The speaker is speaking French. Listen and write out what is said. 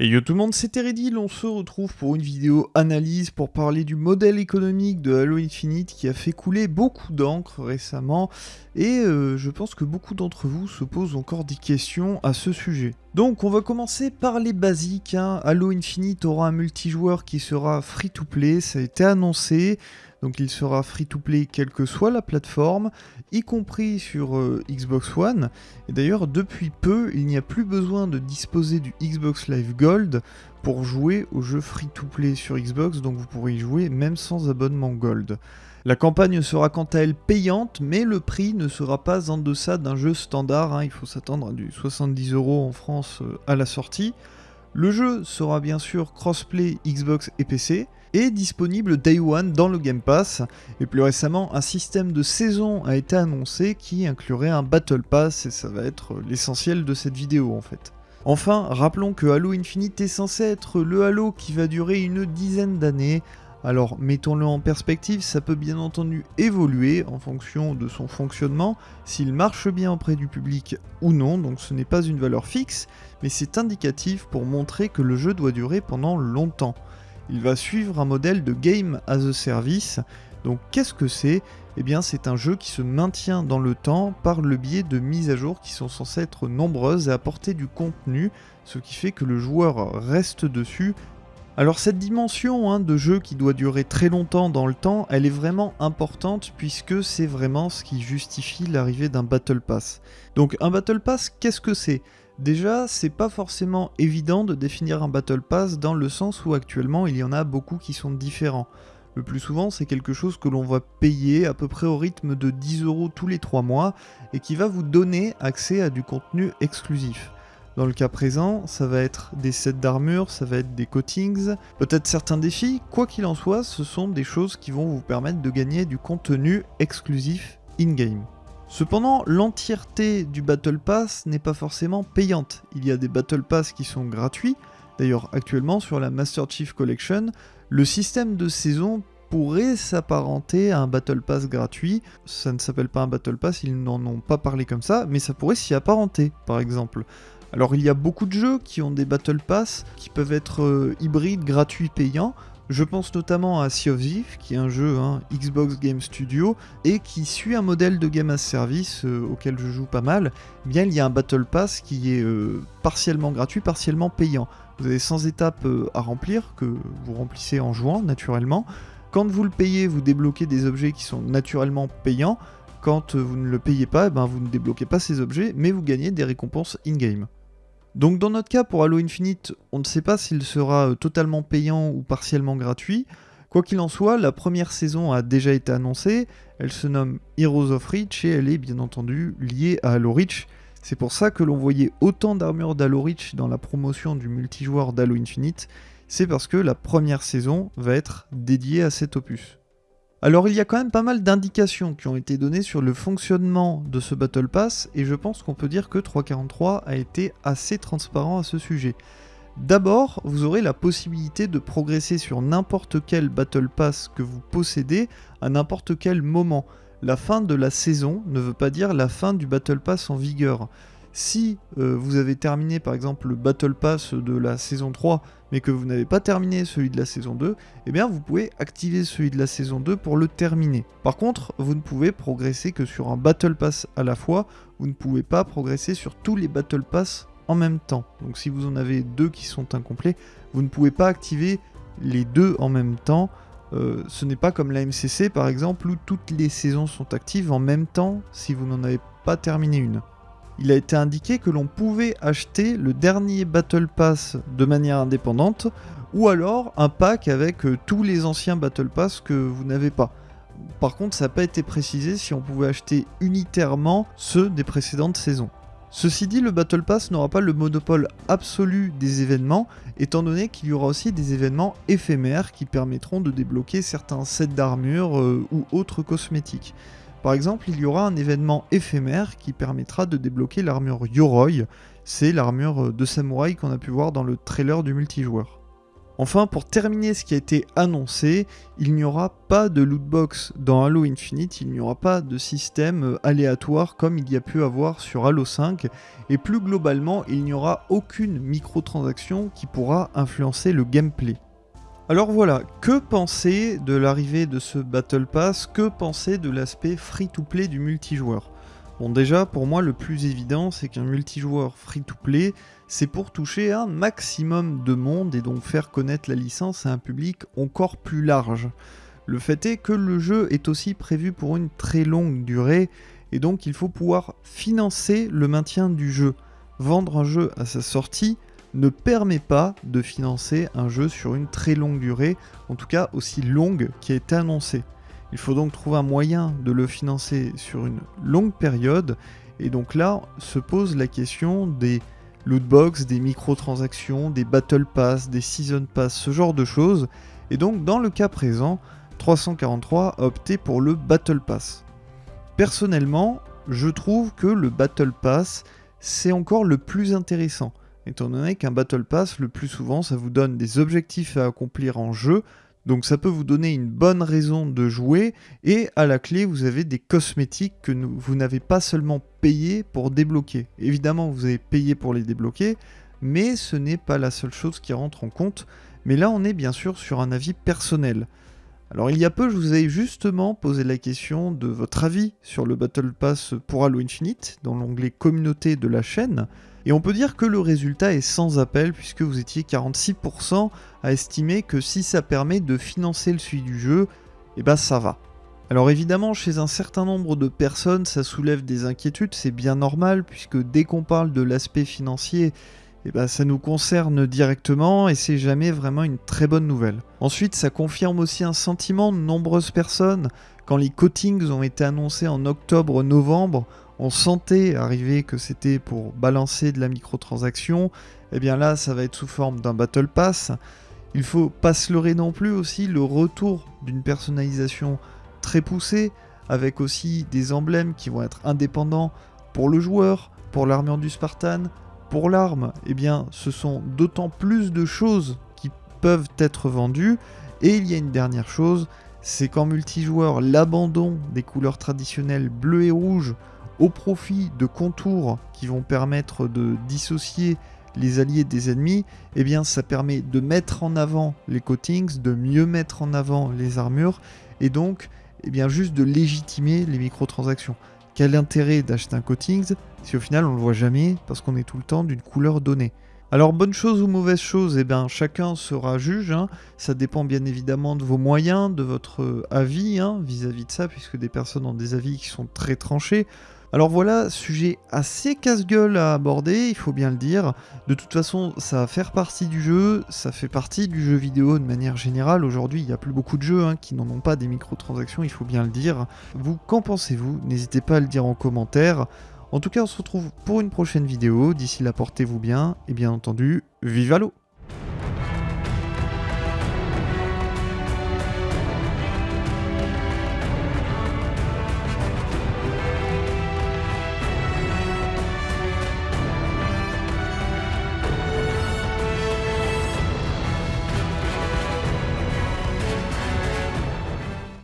Et yo tout le monde, c'est Teredil, on se retrouve pour une vidéo analyse pour parler du modèle économique de Halo Infinite qui a fait couler beaucoup d'encre récemment et euh, je pense que beaucoup d'entre vous se posent encore des questions à ce sujet. Donc on va commencer par les basiques, hein. Halo Infinite aura un multijoueur qui sera free to play, ça a été annoncé, donc il sera free to play quelle que soit la plateforme, y compris sur euh, Xbox One. Et d'ailleurs, depuis peu, il n'y a plus besoin de disposer du Xbox Live Gold pour jouer au jeu free to play sur Xbox, donc vous pourrez y jouer même sans abonnement Gold. La campagne sera quant à elle payante, mais le prix ne sera pas en deçà d'un jeu standard, hein. il faut s'attendre à du 70 euros en France euh, à la sortie. Le jeu sera bien sûr crossplay Xbox et PC, et disponible Day One dans le Game Pass. Et plus récemment, un système de saison a été annoncé qui inclurait un Battle Pass, et ça va être l'essentiel de cette vidéo en fait. Enfin, rappelons que Halo Infinite est censé être le Halo qui va durer une dizaine d'années, alors mettons-le en perspective, ça peut bien entendu évoluer en fonction de son fonctionnement, s'il marche bien auprès du public ou non, donc ce n'est pas une valeur fixe, mais c'est indicatif pour montrer que le jeu doit durer pendant longtemps il va suivre un modèle de Game as a Service. Donc qu'est-ce que c'est? Eh bien c'est un jeu qui se maintient dans le temps par le biais de mises à jour qui sont censées être nombreuses et apporter du contenu, ce qui fait que le joueur reste dessus. Alors cette dimension hein, de jeu qui doit durer très longtemps dans le temps, elle est vraiment importante puisque c'est vraiment ce qui justifie l'arrivée d'un Battle Pass. Donc un Battle Pass, qu'est-ce que c'est? Déjà, c'est pas forcément évident de définir un Battle Pass dans le sens où actuellement il y en a beaucoup qui sont différents. Le plus souvent, c'est quelque chose que l'on va payer à peu près au rythme de 10 euros tous les 3 mois et qui va vous donner accès à du contenu exclusif. Dans le cas présent, ça va être des sets d'armure, ça va être des coatings, peut-être certains défis, quoi qu'il en soit, ce sont des choses qui vont vous permettre de gagner du contenu exclusif in-game. Cependant, l'entièreté du Battle Pass n'est pas forcément payante. Il y a des Battle Pass qui sont gratuits. D'ailleurs, actuellement, sur la Master Chief Collection, le système de saison pourrait s'apparenter à un Battle Pass gratuit. Ça ne s'appelle pas un Battle Pass, ils n'en ont pas parlé comme ça, mais ça pourrait s'y apparenter, par exemple. Alors il y a beaucoup de jeux qui ont des Battle Pass qui peuvent être euh, hybrides, gratuits, payants. Je pense notamment à Sea of Thief, qui est un jeu hein, Xbox Game Studio, et qui suit un modèle de game as service euh, auquel je joue pas mal. Eh bien, il y a un Battle Pass qui est euh, partiellement gratuit, partiellement payant. Vous avez 100 étapes à remplir, que vous remplissez en jouant naturellement. Quand vous le payez, vous débloquez des objets qui sont naturellement payants. Quand vous ne le payez pas, eh ben, vous ne débloquez pas ces objets, mais vous gagnez des récompenses in-game. Donc dans notre cas, pour Halo Infinite, on ne sait pas s'il sera euh, totalement payant ou partiellement gratuit. Quoi qu'il en soit, la première saison a déjà été annoncée, elle se nomme Heroes of Reach et elle est bien entendu liée à Halo Reach. C'est pour ça que l'on voyait autant d'armures d'Halo Reach dans la promotion du multijoueur d'Halo Infinite, c'est parce que la première saison va être dédiée à cet opus. Alors il y a quand même pas mal d'indications qui ont été données sur le fonctionnement de ce Battle Pass, et je pense qu'on peut dire que 343 a été assez transparent à ce sujet. D'abord, vous aurez la possibilité de progresser sur n'importe quel Battle Pass que vous possédez à n'importe quel moment. La fin de la saison ne veut pas dire la fin du Battle Pass en vigueur. Si euh, vous avez terminé par exemple le Battle Pass de la saison 3 mais que vous n'avez pas terminé celui de la saison 2, eh bien vous pouvez activer celui de la saison 2 pour le terminer. Par contre, vous ne pouvez progresser que sur un Battle Pass à la fois, vous ne pouvez pas progresser sur tous les Battle Pass en même temps. Donc si vous en avez deux qui sont incomplets, vous ne pouvez pas activer les deux en même temps. Euh, ce n'est pas comme la MCC par exemple où toutes les saisons sont actives en même temps si vous n'en avez pas terminé une il a été indiqué que l'on pouvait acheter le dernier Battle Pass de manière indépendante, ou alors un pack avec euh, tous les anciens Battle Pass que vous n'avez pas. Par contre, ça n'a pas été précisé si on pouvait acheter unitairement ceux des précédentes saisons. Ceci dit, le Battle Pass n'aura pas le monopole absolu des événements, étant donné qu'il y aura aussi des événements éphémères qui permettront de débloquer certains sets d'armure euh, ou autres cosmétiques. Par exemple, il y aura un événement éphémère qui permettra de débloquer l'armure Yoroi, c'est l'armure de samouraï qu'on a pu voir dans le trailer du multijoueur. Enfin, pour terminer ce qui a été annoncé, il n'y aura pas de lootbox dans Halo Infinite, il n'y aura pas de système euh, aléatoire comme il y a pu avoir sur Halo 5, et plus globalement, il n'y aura aucune microtransaction qui pourra influencer le gameplay. Alors voilà, que penser de l'arrivée de ce Battle Pass? Que penser de l'aspect free-to-play du multijoueur? Bon déjà, pour moi, le plus évident, c'est qu'un multijoueur free-to-play, c'est pour toucher un maximum de monde et donc faire connaître la licence à un public encore plus large. Le fait est que le jeu est aussi prévu pour une très longue durée, et donc il faut pouvoir financer le maintien du jeu. Vendre un jeu à sa sortie ne permet pas de financer un jeu sur une très longue durée, en tout cas aussi longue qui a été annoncée. Il faut donc trouver un moyen de le financer sur une longue période. Et donc là se pose la question des lootbox, des microtransactions, des battle pass, des season pass, ce genre de choses. Et donc dans le cas présent, 343 a opté pour le battle pass. Personnellement, je trouve que le battle pass c'est encore le plus intéressant étant donné qu'un battle pass le plus souvent ça vous donne des objectifs à accomplir en jeu donc ça peut vous donner une bonne raison de jouer et à la clé vous avez des cosmétiques que vous n'avez pas seulement payé pour débloquer. Évidemment vous avez payé pour les débloquer mais ce n'est pas la seule chose qui rentre en compte. Mais là on est bien sûr sur un avis personnel. Alors il y a peu je vous ai justement posé la question de votre avis sur le Battle Pass pour Halo Infinite dans l'onglet communauté de la chaîne. Et on peut dire que le résultat est sans appel puisque vous étiez 46% à estimer que si ça permet de financer le suivi du jeu, eh ben ça va. Alors évidemment, chez un certain nombre de personnes, ça soulève des inquiétudes, c'est bien normal, puisque dès qu'on parle de l'aspect financier, eh ben, ça nous concerne directement et c'est jamais vraiment une très bonne nouvelle. Ensuite, ça confirme aussi un sentiment de nombreuses personnes. Quand les coatings ont été annoncés en octobre-novembre, on sentait arriver que c'était pour balancer de la microtransaction, et eh bien là ça va être sous forme d'un Battle Pass. Il faut pas se leurrer non plus aussi le retour d'une personnalisation très poussée, avec aussi des emblèmes qui vont être indépendants pour le joueur, pour l'armure du Spartan, pour l'arme. Eh bien ce sont d'autant plus de choses qui peuvent être vendues. Et il y a une dernière chose, c'est qu'en multijoueur, l'abandon des couleurs traditionnelles bleu et rouge au profit de contours qui vont permettre de dissocier les alliés des ennemis, eh bien ça permet de mettre en avant les coatings, de mieux mettre en avant les armures, et donc eh bien juste de légitimer les microtransactions. Quel intérêt d'acheter un coatings si au final on le voit jamais parce qu'on est tout le temps d'une couleur donnée alors bonne chose ou mauvaise chose, eh bien chacun sera juge, hein. ça dépend bien évidemment de vos moyens, de votre avis hein, vis-à-vis -vis de ça, puisque des personnes ont des avis qui sont très tranchés. Alors voilà, sujet assez casse-gueule à aborder, il faut bien le dire. De toute façon, ça va faire partie du jeu, ça fait partie du jeu vidéo de manière générale. Aujourd'hui, il n'y a plus beaucoup de jeux hein, qui n'en ont pas des microtransactions, il faut bien le dire. Vous, qu'en pensez-vous? N'hésitez pas à le dire en commentaire. En tout cas, on se retrouve pour une prochaine vidéo. D'ici là, portez-vous bien et bien entendu, vive à l'eau